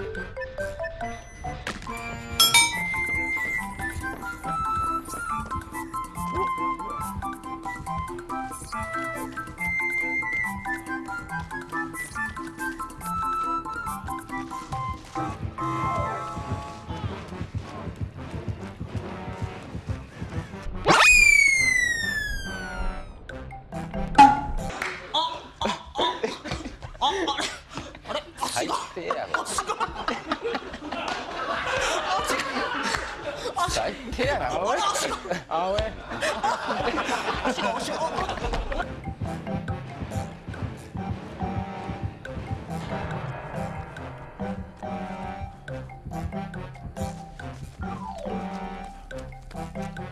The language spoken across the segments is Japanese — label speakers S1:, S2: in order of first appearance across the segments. S1: Thank you. どうしよう Thank you.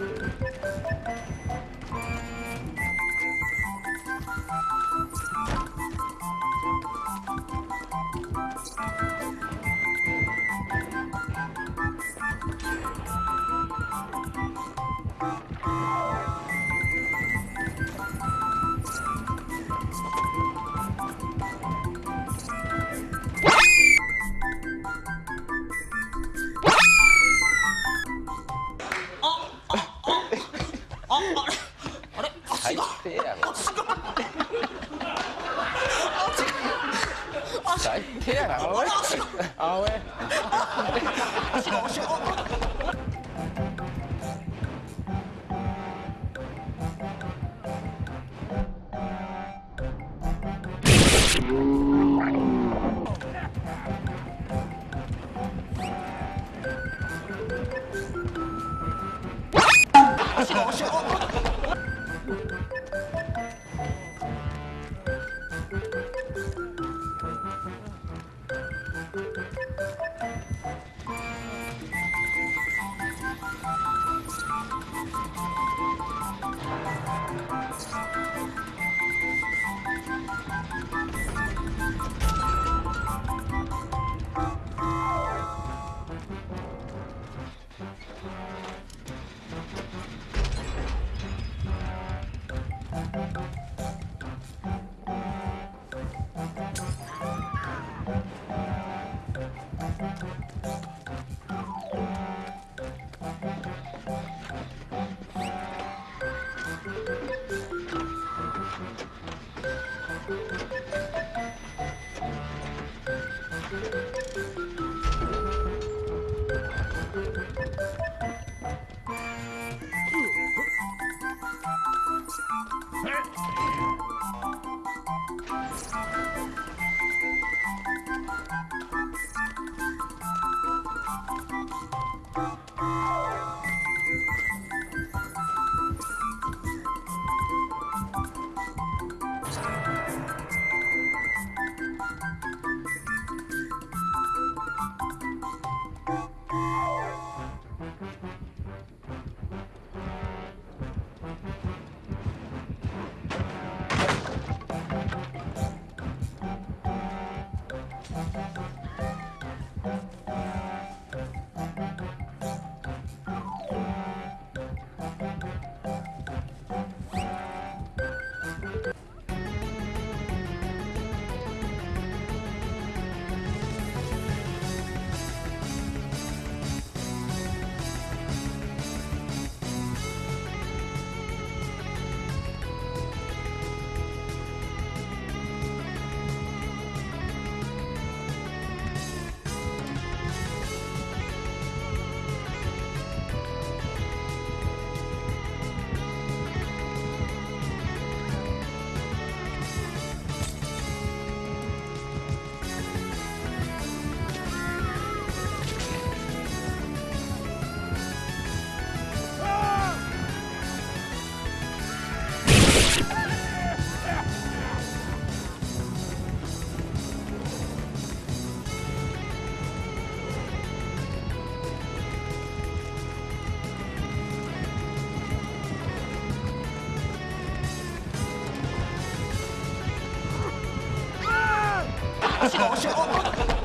S1: Thank you.
S2: Yeah. Oh. deg over. Over.
S1: 足が押し